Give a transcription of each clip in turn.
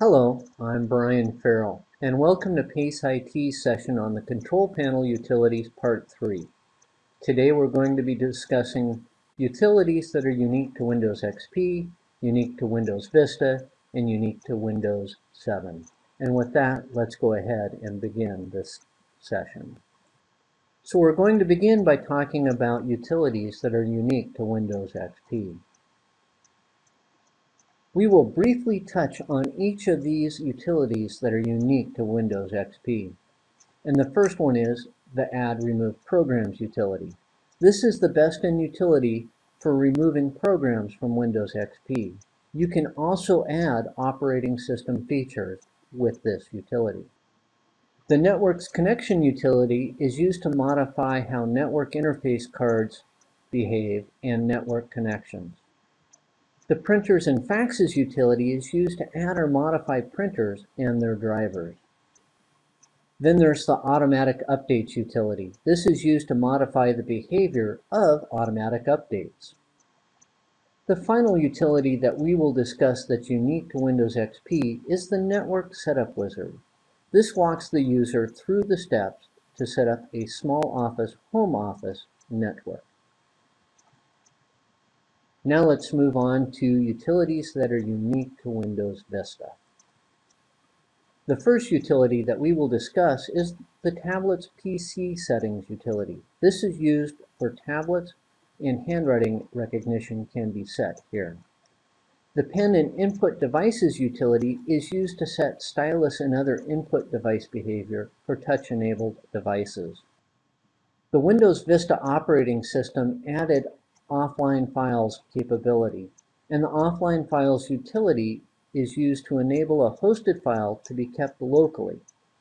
Hello, I'm Brian Farrell, and welcome to PACE IT's session on the Control Panel Utilities Part 3. Today we're going to be discussing utilities that are unique to Windows XP, unique to Windows Vista, and unique to Windows 7. And with that, let's go ahead and begin this session. So we're going to begin by talking about utilities that are unique to Windows XP. We will briefly touch on each of these utilities that are unique to Windows XP. And the first one is the Add Remove Programs utility. This is the best-in utility for removing programs from Windows XP. You can also add operating system features with this utility. The Networks Connection utility is used to modify how network interface cards behave and network connections. The Printers and Faxes utility is used to add or modify printers and their drivers. Then there's the Automatic Updates utility. This is used to modify the behavior of automatic updates. The final utility that we will discuss that's unique to Windows XP is the Network Setup Wizard. This walks the user through the steps to set up a small office home office network. Now let's move on to utilities that are unique to Windows Vista. The first utility that we will discuss is the tablet's PC settings utility. This is used for tablets and handwriting recognition can be set here. The pen and input devices utility is used to set stylus and other input device behavior for touch-enabled devices. The Windows Vista operating system added offline files capability. And the offline files utility is used to enable a hosted file to be kept locally.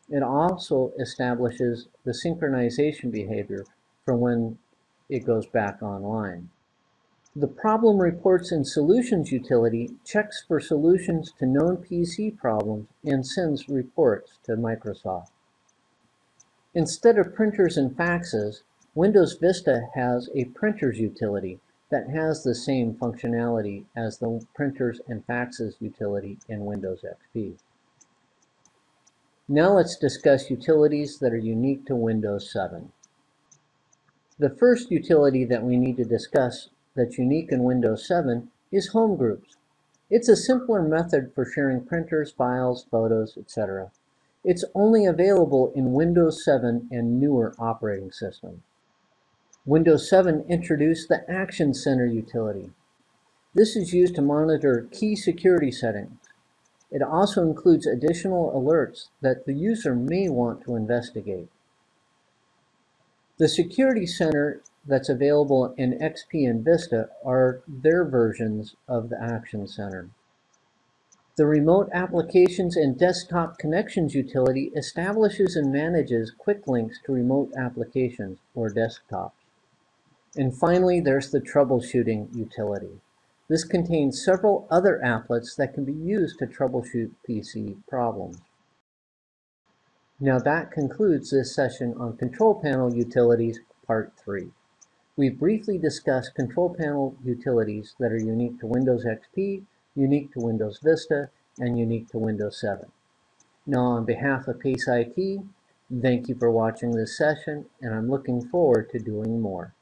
It also establishes the synchronization behavior for when it goes back online. The Problem Reports and Solutions utility checks for solutions to known PC problems and sends reports to Microsoft. Instead of printers and faxes, Windows Vista has a printers utility that has the same functionality as the printers and faxes utility in Windows XP. Now let's discuss utilities that are unique to Windows 7. The first utility that we need to discuss that's unique in Windows 7 is Home Groups. It's a simpler method for sharing printers, files, photos, etc. It's only available in Windows 7 and newer operating systems. Windows 7 introduced the Action Center utility. This is used to monitor key security settings. It also includes additional alerts that the user may want to investigate. The Security Center that's available in XP and Vista are their versions of the Action Center. The Remote Applications and Desktop Connections utility establishes and manages quick links to remote applications or desktops. And finally, there's the troubleshooting utility. This contains several other applets that can be used to troubleshoot PC problems. Now that concludes this session on Control Panel Utilities Part 3. We briefly discussed Control Panel utilities that are unique to Windows XP, unique to Windows Vista, and unique to Windows 7. Now on behalf of PACE IT, thank you for watching this session, and I'm looking forward to doing more.